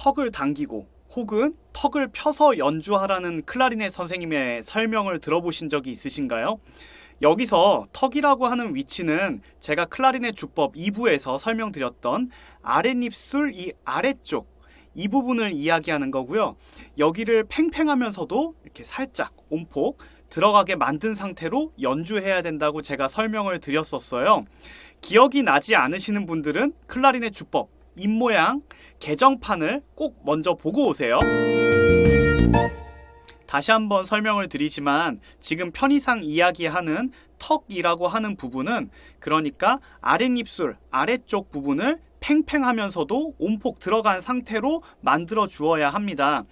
턱을 당기고 혹은 턱을 펴서 연주하라는 클라리넷 선생님의 설명을 들어보신 적이 있으신가요? 여기서 턱이라고 하는 위치는 제가 클라리넷 주법 2부에서 설명드렸던 아랫입술 이 아래쪽 이 부분을 이야기하는 거고요. 여기를 팽팽하면서도 이렇게 살짝 온폭 들어가게 만든 상태로 연주해야 된다고 제가 설명을 드렸었어요. 기억이 나지 않으시는 분들은 클라리넷 주법 입모양 개정판을 꼭 먼저 보고 오세요. 다시 한번 설명을 드리지만 지금 편의상 이야기하는 턱이라고 하는 부분은 그러니까 아랫입술 아래쪽 부분을 팽팽하면서도 온폭 들어간 상태로 만들어 주어야 합니다.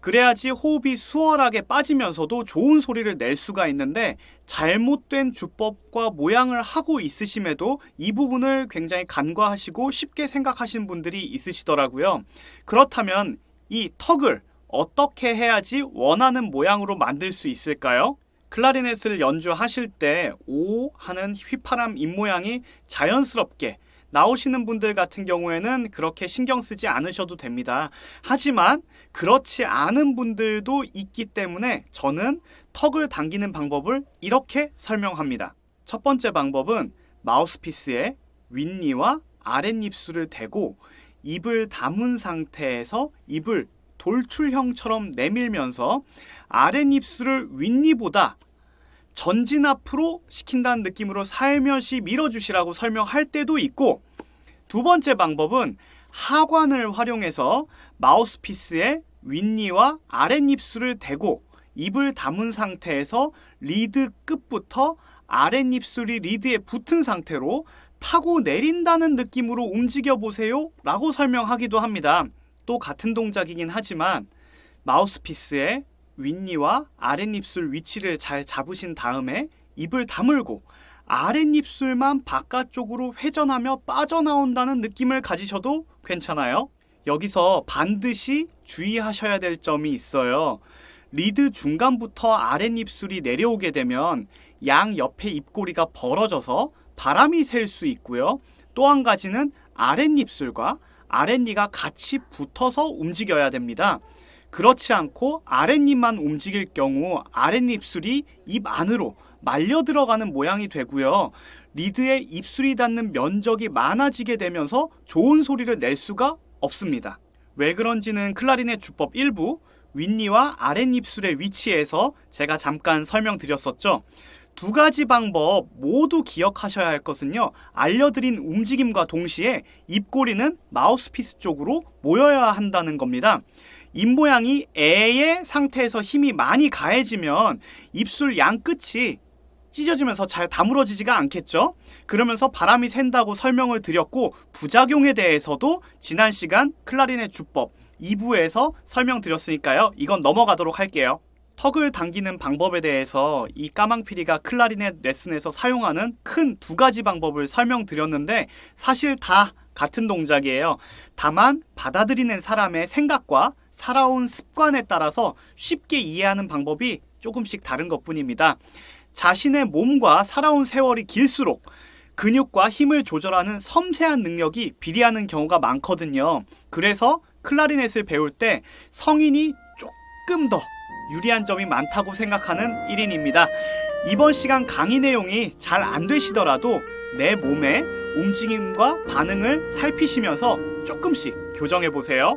그래야지 호흡이 수월하게 빠지면서도 좋은 소리를 낼 수가 있는데 잘못된 주법과 모양을 하고 있으심에도 이 부분을 굉장히 간과하시고 쉽게 생각하시는 분들이 있으시더라고요. 그렇다면 이 턱을 어떻게 해야지 원하는 모양으로 만들 수 있을까요? 클라리넷을 연주하실 때 오 하는 휘파람 입모양이 자연스럽게 나오시는 분들 같은 경우에는 그렇게 신경 쓰지 않으셔도 됩니다. 하지만 그렇지 않은 분들도 있기 때문에 저는 턱을 당기는 방법을 이렇게 설명합니다. 첫 번째 방법은 마우스피스에 윗니와 아랫입술을 대고 입을 담은 상태에서 입을 돌출형처럼 내밀면서 아랫입술을 윗니보다 전진 앞으로 시킨다는 느낌으로 살며시 밀어주시라고 설명할 때도 있고 두 번째 방법은 하관을 활용해서 마우스피스에 윗니와 아랫입술을 대고 입을 다문 상태에서 리드 끝부터 아랫입술이 리드에 붙은 상태로 타고 내린다는 느낌으로 움직여 보세요 라고 설명하기도 합니다. 또 같은 동작이긴 하지만 마우스피스에 윗니와 아랫입술 위치를 잘 잡으신 다음에 입을 다물고 아랫입술만 바깥쪽으로 회전하며 빠져나온다는 느낌을 가지셔도 괜찮아요. 여기서 반드시 주의하셔야 될 점이 있어요. 리드 중간부터 아랫입술이 내려오게 되면 양 옆에 입꼬리가 벌어져서 바람이 샐 수 있고요. 또 한 가지는 아랫입술과 아랫니가 같이 붙어서 움직여야 됩니다. 그렇지 않고 아랫입만 움직일 경우 아랫입술이 입 안으로 말려 들어가는 모양이 되고요. 리드에 입술이 닿는 면적이 많아지게 되면서 좋은 소리를 낼 수가 없습니다. 왜 그런지는 클라리넷 주법 1부 윗니와 아랫입술의 위치에서 제가 잠깐 설명드렸었죠. 두 가지 방법 모두 기억하셔야 할 것은요. 알려드린 움직임과 동시에 입꼬리는 마우스피스 쪽으로 모여야 한다는 겁니다. 입모양이 애의 상태에서 힘이 많이 가해지면 입술 양 끝이 찢어지면서 잘 다물어지지가 않겠죠? 그러면서 바람이 샌다고 설명을 드렸고 부작용에 대해서도 지난 시간 클라리넷 주법 2부에서 설명드렸으니까요. 이건 넘어가도록 할게요. 턱을 당기는 방법에 대해서 이 까망피리가 클라리넷 레슨에서 사용하는 큰 두 가지 방법을 설명드렸는데 사실 다 같은 동작이에요. 다만 받아들이는 사람의 생각과 살아온 습관에 따라서 쉽게 이해하는 방법이 조금씩 다른 것 뿐입니다. 자신의 몸과 살아온 세월이 길수록 근육과 힘을 조절하는 섬세한 능력이 비리하는 경우가 많거든요. 그래서 클라리넷을 배울 때 성인이 조금 더 유리한 점이 많다고 생각하는 1인입니다. 이번 시간 강의 내용이 잘 안 되시더라도 내 몸의 움직임과 반응을 살피시면서 조금씩 교정해 보세요.